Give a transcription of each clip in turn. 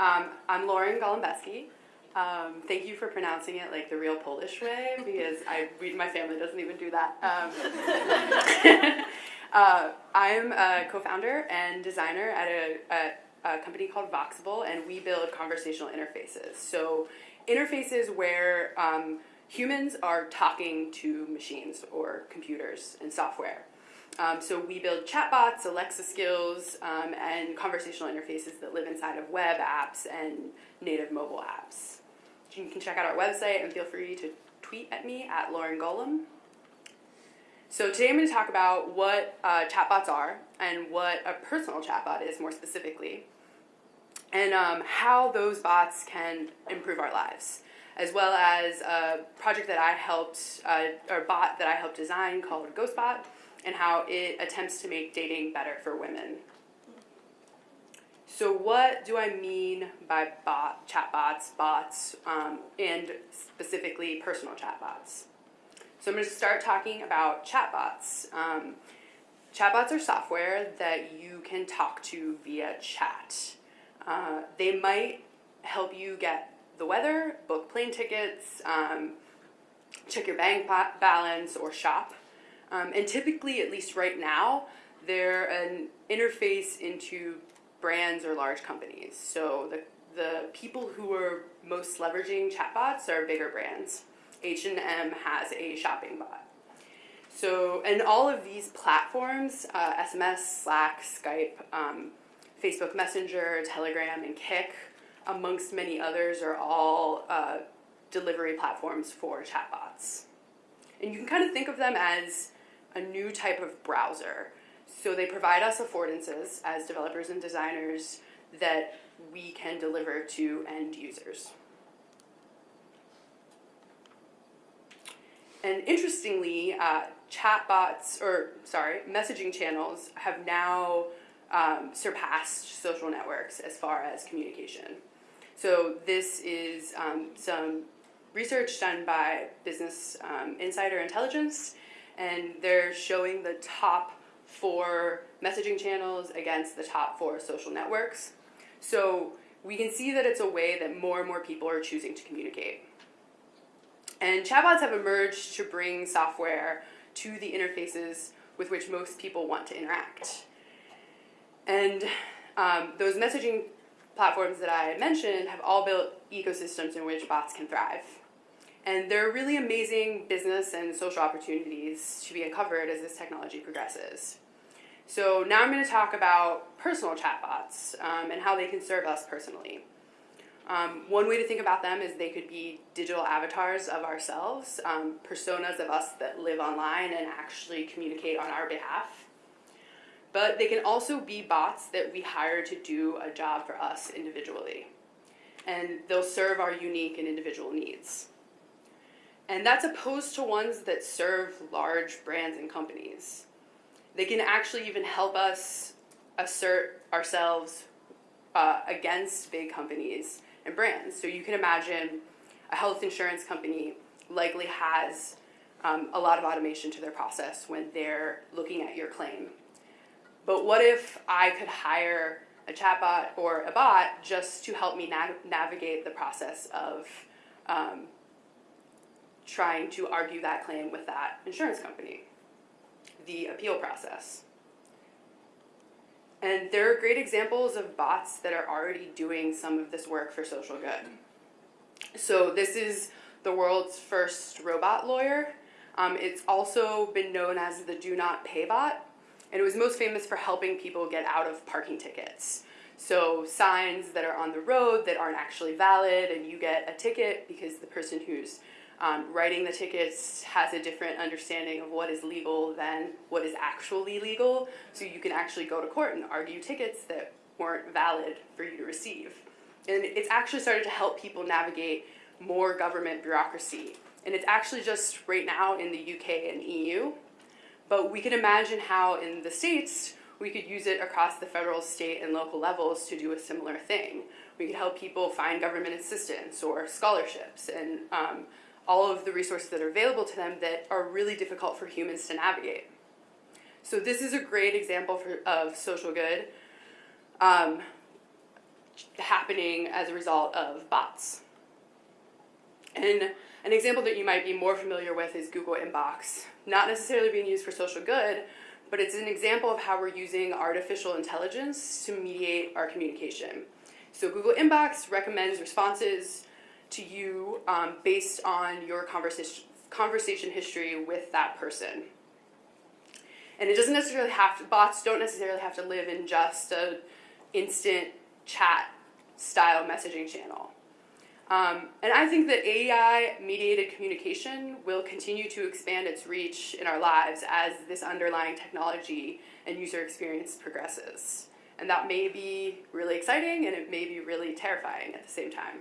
Um, I'm Lauren Golembiewski. Um, thank you for pronouncing it like the real Polish way because I, we, my family doesn't even do that. Um, uh, I'm a co-founder and designer at a, a, a company called Voxable, and we build conversational interfaces. So interfaces where um, humans are talking to machines or computers and software. Um, so we build chatbots, Alexa skills, um, and conversational interfaces that live inside of web apps and native mobile apps. You can check out our website and feel free to tweet at me at Lauren Golem. So today I'm going to talk about what uh, chatbots are and what a personal chatbot is more specifically, and um, how those bots can improve our lives, as well as a project that I helped, uh, or bot that I helped design called GhostBot, and how it attempts to make dating better for women. So what do I mean by bot, chatbots, bots, um, and specifically personal chatbots? So I'm going to start talking about chatbots. Um, chatbots are software that you can talk to via chat. Uh, they might help you get the weather, book plane tickets, um, check your bank balance, or shop. Um, and typically, at least right now, they're an interface into brands or large companies. So the, the people who are most leveraging chatbots are bigger brands. H&M has a shopping bot. So, and all of these platforms, uh, SMS, Slack, Skype, um, Facebook Messenger, Telegram, and Kik, amongst many others, are all uh, delivery platforms for chatbots. And you can kind of think of them as a new type of browser. So they provide us affordances as developers and designers that we can deliver to end users. And interestingly, uh, chatbots, or sorry, messaging channels have now um, surpassed social networks as far as communication. So this is um, some research done by Business um, Insider Intelligence, and they're showing the top four messaging channels against the top four social networks. So we can see that it's a way that more and more people are choosing to communicate. And chatbots have emerged to bring software to the interfaces with which most people want to interact. And um, those messaging platforms that I mentioned have all built ecosystems in which bots can thrive. And there are really amazing business and social opportunities to be uncovered as this technology progresses. So now I'm going to talk about personal chatbots um, and how they can serve us personally. Um, one way to think about them is they could be digital avatars of ourselves, um, personas of us that live online and actually communicate on our behalf. But they can also be bots that we hire to do a job for us individually. And they'll serve our unique and individual needs. And that's opposed to ones that serve large brands and companies. They can actually even help us assert ourselves uh, against big companies and brands. So you can imagine a health insurance company likely has um, a lot of automation to their process when they're looking at your claim. But what if I could hire a chatbot or a bot just to help me na navigate the process of um, trying to argue that claim with that insurance company, the appeal process. And there are great examples of bots that are already doing some of this work for social good. So this is the world's first robot lawyer. Um, it's also been known as the Do Not Pay bot, and it was most famous for helping people get out of parking tickets. So signs that are on the road that aren't actually valid, and you get a ticket because the person who's um, writing the tickets has a different understanding of what is legal than what is actually legal, so you can actually go to court and argue tickets that weren't valid for you to receive. And it's actually started to help people navigate more government bureaucracy. And it's actually just right now in the UK and EU, but we can imagine how in the States we could use it across the federal, state, and local levels to do a similar thing. We could help people find government assistance or scholarships and um, all of the resources that are available to them that are really difficult for humans to navigate. So this is a great example for, of social good. Um, happening as a result of bots. And an example that you might be more familiar with is Google Inbox. Not necessarily being used for social good, but it's an example of how we're using artificial intelligence to mediate our communication. So Google Inbox recommends responses to you um, based on your conversation, conversation history with that person. And it doesn't necessarily have to, bots don't necessarily have to live in just a instant chat style messaging channel. Um, and I think that AI mediated communication will continue to expand its reach in our lives as this underlying technology and user experience progresses. And that may be really exciting and it may be really terrifying at the same time.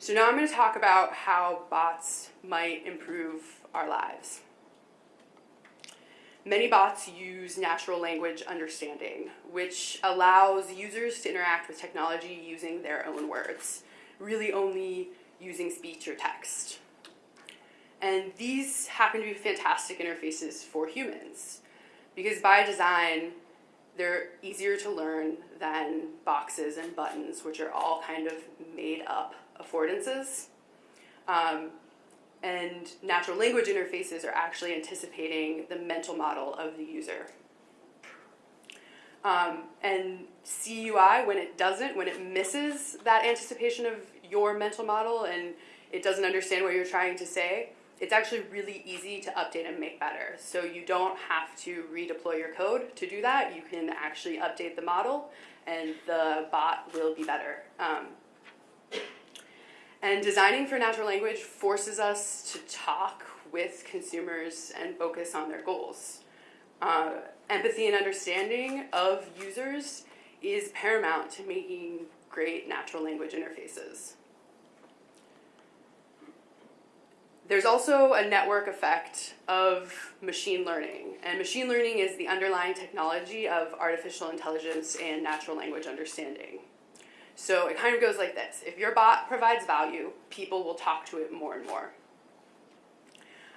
So now I'm going to talk about how bots might improve our lives. Many bots use natural language understanding, which allows users to interact with technology using their own words, really only using speech or text. And these happen to be fantastic interfaces for humans, because by design, they're easier to learn than boxes and buttons, which are all kind of made up affordances. Um, and natural language interfaces are actually anticipating the mental model of the user. Um, and CUI, when it doesn't, when it misses that anticipation of your mental model and it doesn't understand what you're trying to say, it's actually really easy to update and make better. So you don't have to redeploy your code to do that. You can actually update the model and the bot will be better. Um, and designing for natural language forces us to talk with consumers and focus on their goals. Uh, empathy and understanding of users is paramount to making great natural language interfaces. There's also a network effect of machine learning, and machine learning is the underlying technology of artificial intelligence and natural language understanding. So it kind of goes like this. If your bot provides value, people will talk to it more and more,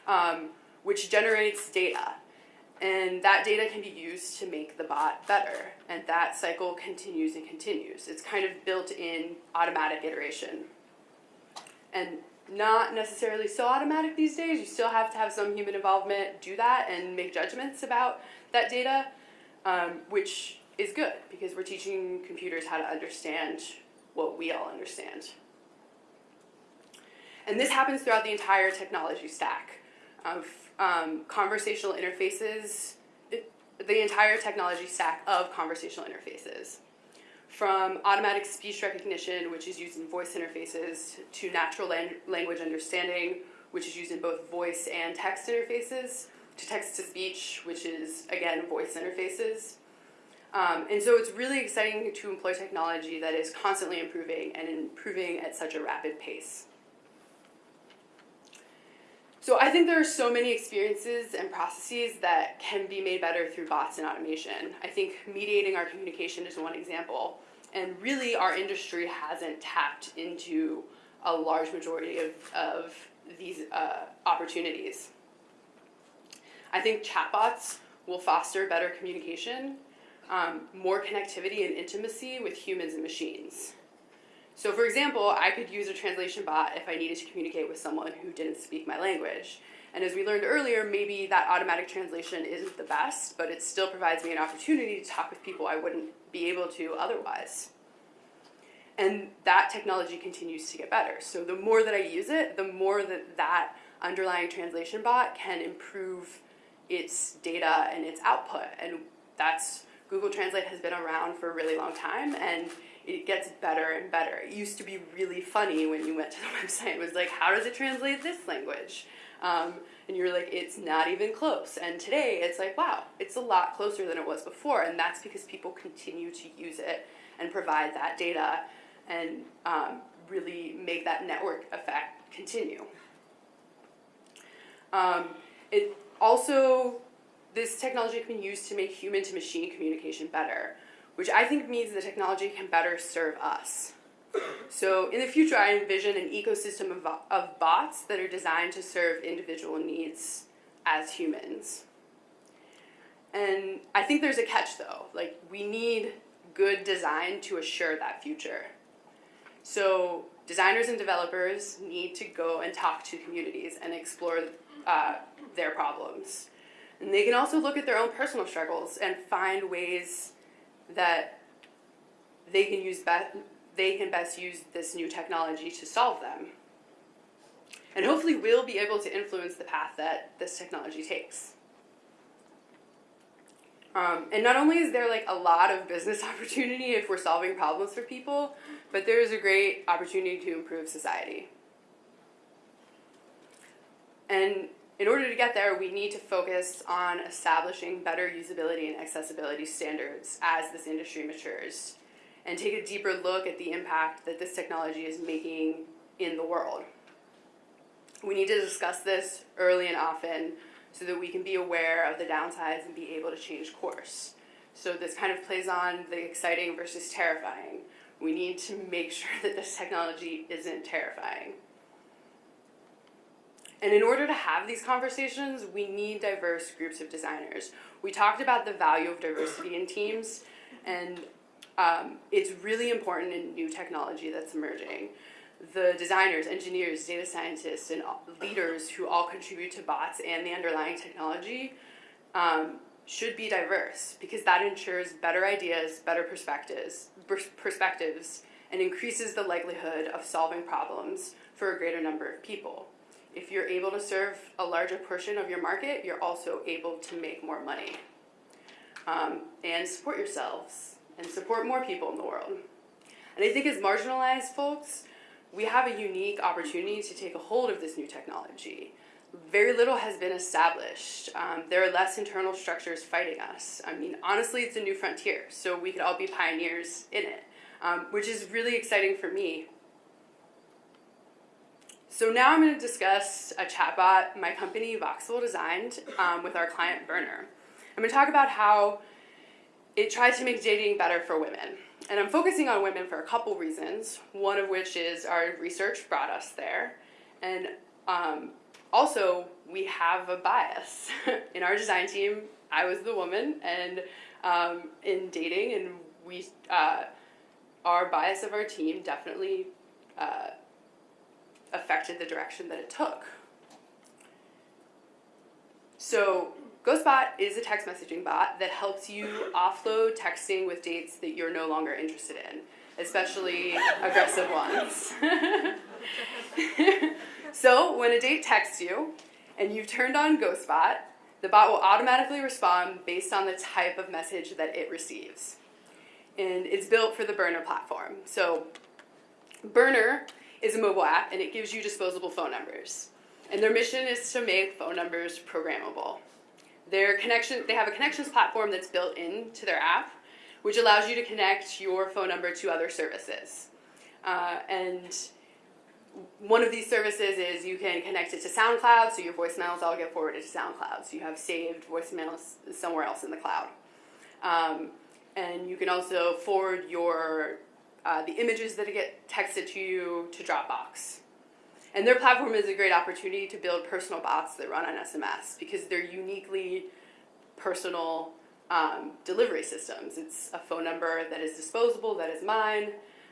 um, which generates data. And that data can be used to make the bot better. And that cycle continues and continues. It's kind of built in automatic iteration. And not necessarily so automatic these days. You still have to have some human involvement, do that, and make judgments about that data, um, which is good because we're teaching computers how to understand what we all understand. And this happens throughout the entire technology stack of um, conversational interfaces, the entire technology stack of conversational interfaces. From automatic speech recognition, which is used in voice interfaces, to natural language understanding, which is used in both voice and text interfaces, to text to speech, which is, again, voice interfaces, um, and so it's really exciting to employ technology that is constantly improving and improving at such a rapid pace. So I think there are so many experiences and processes that can be made better through bots and automation. I think mediating our communication is one example. And really our industry hasn't tapped into a large majority of, of these uh, opportunities. I think chatbots will foster better communication um, more connectivity and intimacy with humans and machines. So for example, I could use a translation bot if I needed to communicate with someone who didn't speak my language. And as we learned earlier, maybe that automatic translation isn't the best, but it still provides me an opportunity to talk with people I wouldn't be able to otherwise. And that technology continues to get better. So the more that I use it, the more that that underlying translation bot can improve its data and its output. And that's Google Translate has been around for a really long time and it gets better and better. It used to be really funny when you went to the website. It was like, how does it translate this language? Um, and you're like, it's not even close. And today it's like, wow, it's a lot closer than it was before. And that's because people continue to use it and provide that data and um, really make that network effect continue. Um, it also this technology can be used to make human to machine communication better, which I think means the technology can better serve us. So in the future, I envision an ecosystem of, of bots that are designed to serve individual needs as humans. And I think there's a catch though, like we need good design to assure that future. So designers and developers need to go and talk to communities and explore uh, their problems. And they can also look at their own personal struggles and find ways that they can use be- they can best use this new technology to solve them. And hopefully we'll be able to influence the path that this technology takes. Um, and not only is there like a lot of business opportunity if we're solving problems for people, but there is a great opportunity to improve society. And in order to get there, we need to focus on establishing better usability and accessibility standards as this industry matures and take a deeper look at the impact that this technology is making in the world. We need to discuss this early and often so that we can be aware of the downsides and be able to change course. So this kind of plays on the exciting versus terrifying. We need to make sure that this technology isn't terrifying. And in order to have these conversations, we need diverse groups of designers. We talked about the value of diversity in teams, and um, it's really important in new technology that's emerging. The designers, engineers, data scientists, and leaders who all contribute to bots and the underlying technology um, should be diverse because that ensures better ideas, better perspectives, perspectives, and increases the likelihood of solving problems for a greater number of people. If you're able to serve a larger portion of your market, you're also able to make more money um, and support yourselves and support more people in the world. And I think as marginalized folks, we have a unique opportunity to take a hold of this new technology. Very little has been established. Um, there are less internal structures fighting us. I mean, honestly, it's a new frontier, so we could all be pioneers in it, um, which is really exciting for me. So now I'm going to discuss a chatbot my company Voxable designed um, with our client Burner. I'm going to talk about how it tries to make dating better for women. And I'm focusing on women for a couple reasons, one of which is our research brought us there. And um, also, we have a bias. in our design team, I was the woman, and um, in dating, and we, uh, our bias of our team definitely uh, affected the direction that it took. So GhostBot is a text messaging bot that helps you offload texting with dates that you're no longer interested in, especially aggressive ones. so when a date texts you and you've turned on GhostBot, the bot will automatically respond based on the type of message that it receives. And it's built for the Burner platform. So Burner is a mobile app and it gives you disposable phone numbers. And their mission is to make phone numbers programmable. Their connection, they have a connections platform that's built into their app, which allows you to connect your phone number to other services. Uh, and one of these services is you can connect it to SoundCloud, so your voicemails all get forwarded to SoundCloud, so you have saved voicemails somewhere else in the cloud. Um, and you can also forward your uh, the images that get texted to you to Dropbox. And their platform is a great opportunity to build personal bots that run on SMS because they're uniquely personal um, delivery systems. It's a phone number that is disposable, that is mine,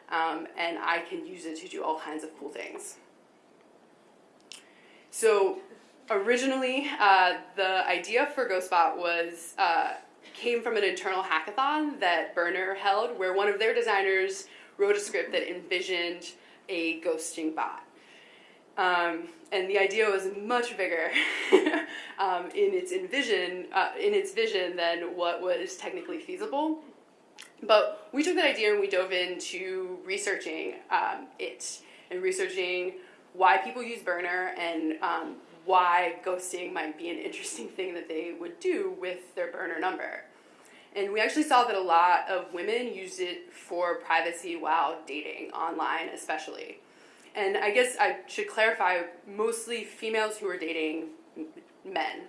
um, and I can use it to do all kinds of cool things. So originally, uh, the idea for GhostBot was uh, came from an internal hackathon that Burner held, where one of their designers wrote a script that envisioned a ghosting bot. Um, and the idea was much bigger um, in its envision, uh, in its vision than what was technically feasible. But we took that idea and we dove into researching um, it and researching why people use Burner and um, why ghosting might be an interesting thing that they would do with their Burner number. And we actually saw that a lot of women used it for privacy while dating online, especially. And I guess I should clarify mostly females who are dating men.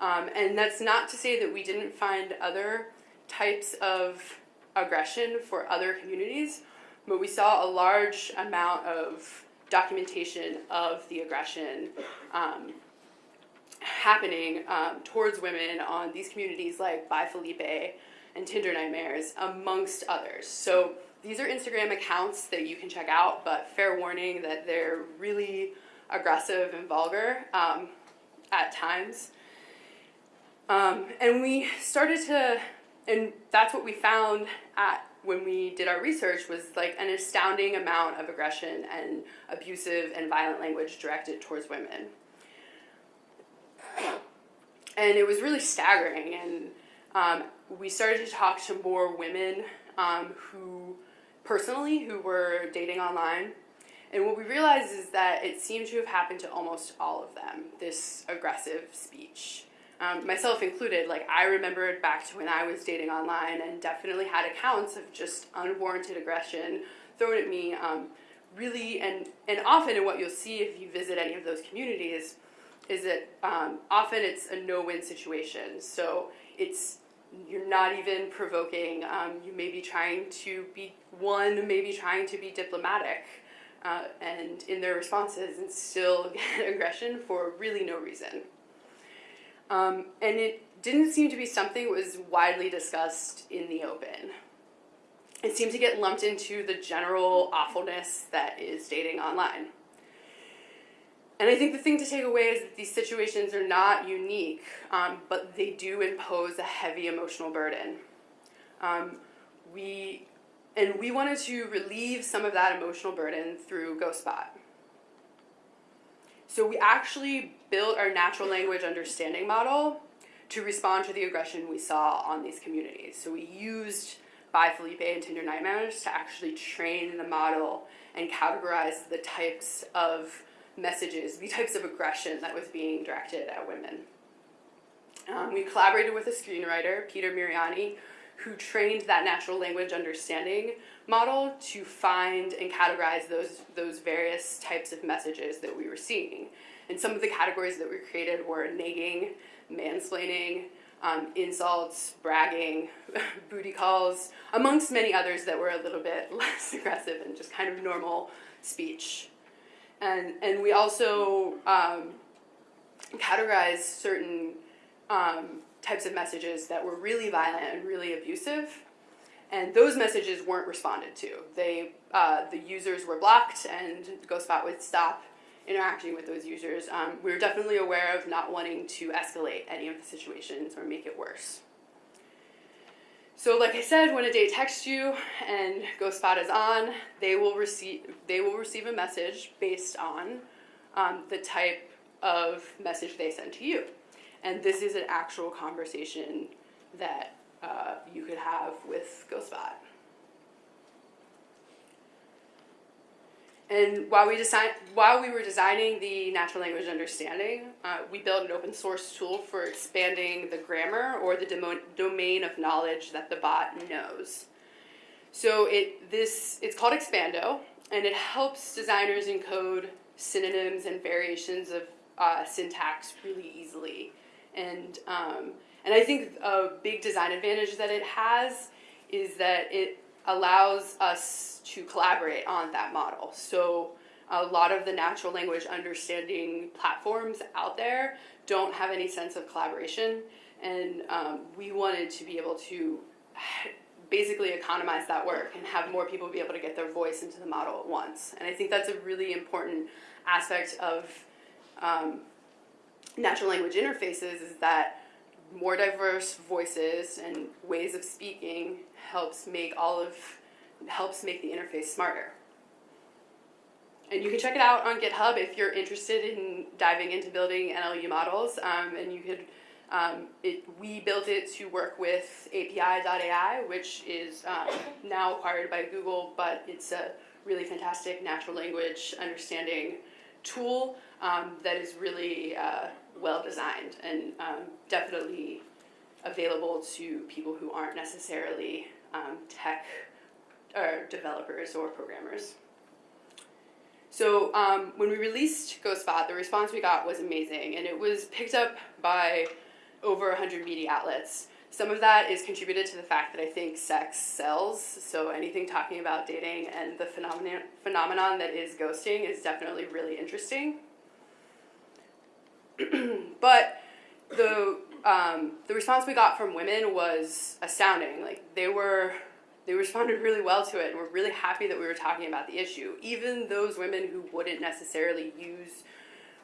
Um, and that's not to say that we didn't find other types of aggression for other communities, but we saw a large amount of documentation of the aggression um, happening um, towards women on these communities like Bye Felipe and Tinder Nightmares, amongst others. So these are Instagram accounts that you can check out, but fair warning that they're really aggressive and vulgar um, at times. Um, and we started to, and that's what we found at when we did our research was like an astounding amount of aggression and abusive and violent language directed towards women. And it was really staggering. And um, we started to talk to more women um, who, personally, who were dating online. And what we realized is that it seemed to have happened to almost all of them, this aggressive speech um, myself included, like I remembered back to when I was dating online and definitely had accounts of just unwarranted aggression thrown at me. Um, really, and and often, in what you'll see if you visit any of those communities, is that um, often it's a no-win situation. So it's you're not even provoking. Um, you may be trying to be one, maybe trying to be diplomatic. Uh, and in their responses, and still get aggression for really no reason. Um, and it didn't seem to be something that was widely discussed in the open. It seemed to get lumped into the general awfulness that is dating online. And I think the thing to take away is that these situations are not unique, um, but they do impose a heavy emotional burden. Um, we, and we wanted to relieve some of that emotional burden through GhostBot. So we actually built our natural language understanding model to respond to the aggression we saw on these communities. So we used Bye Felipe and Tinder Nightmares to actually train the model and categorize the types of messages, the types of aggression that was being directed at women. Um, we collaborated with a screenwriter, Peter Miriani, who trained that natural language understanding model to find and categorize those, those various types of messages that we were seeing. And some of the categories that we created were nagging, mansplaining, um, insults, bragging, booty calls, amongst many others that were a little bit less aggressive and just kind of normal speech. And, and we also um, categorized certain um, types of messages that were really violent and really abusive. And those messages weren't responded to. They, uh, the users were blocked and GhostBot would stop interacting with those users. Um, we were definitely aware of not wanting to escalate any of the situations or make it worse. So like I said, when a date texts you and GhostBot is on, they will receive, they will receive a message based on um, the type of message they send to you. And this is an actual conversation that uh, you could have with GhostBot. And while we, design, while we were designing the natural language understanding, uh, we built an open source tool for expanding the grammar or the domain of knowledge that the bot knows. So it, this, it's called Expando, and it helps designers encode synonyms and variations of uh, syntax really easily. And, um, and I think a big design advantage that it has is that it allows us to collaborate on that model. So a lot of the natural language understanding platforms out there don't have any sense of collaboration. And um, we wanted to be able to basically economize that work and have more people be able to get their voice into the model at once. And I think that's a really important aspect of um, natural language interfaces is that more diverse voices and ways of speaking helps make all of helps make the interface smarter. And you can check it out on GitHub if you're interested in diving into building NLU models. Um, and you could, um, it, we built it to work with API.ai, which is um, now acquired by Google, but it's a really fantastic natural language understanding tool um, that is really uh, well designed and um, definitely available to people who aren't necessarily um, tech or developers or programmers. So um, when we released GhostBot, the response we got was amazing, and it was picked up by over 100 media outlets. Some of that is contributed to the fact that I think sex sells, so anything talking about dating and the phenomenon, phenomenon that is ghosting is definitely really interesting. but the um, the response we got from women was astounding. Like they were, they responded really well to it, and were really happy that we were talking about the issue. Even those women who wouldn't necessarily use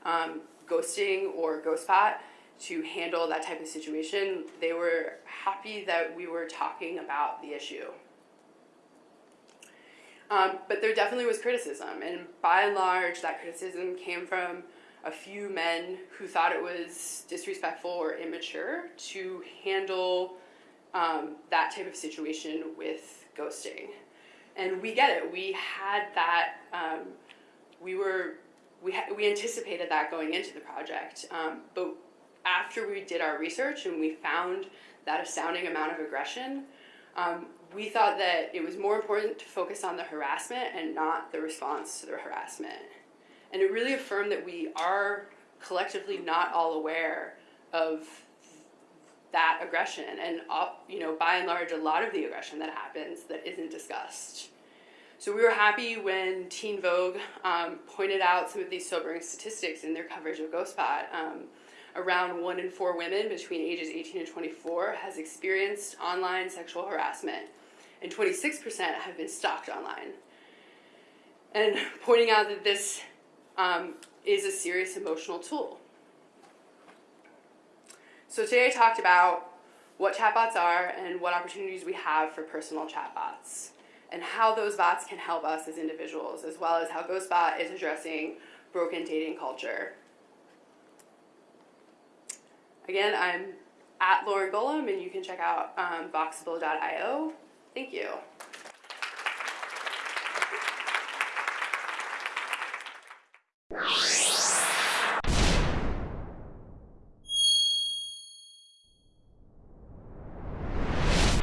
um, ghosting or ghostbot to handle that type of situation, they were happy that we were talking about the issue. Um, but there definitely was criticism, and by and large, that criticism came from a few men who thought it was disrespectful or immature to handle um, that type of situation with ghosting. And we get it. We had that. Um, we were. We we anticipated that going into the project, um, but after we did our research and we found that astounding amount of aggression, um, we thought that it was more important to focus on the harassment and not the response to the harassment. And it really affirmed that we are collectively not all aware of that aggression. And you know by and large a lot of the aggression that happens that isn't discussed. So we were happy when teen vogue um, pointed out some of these sobering statistics in their coverage of ghostbot um, around one in four women between ages 18 and 24 has experienced online sexual harassment and 26% have been stalked online. And pointing out that this um, is a serious emotional tool so today I talked about what chatbots are and what opportunities we have for personal chatbots and how those bots can help us as individuals as well as how GhostBot is addressing broken dating culture. Again, I'm at Lauren Golem and you can check out um, Voxable.io. Thank you. you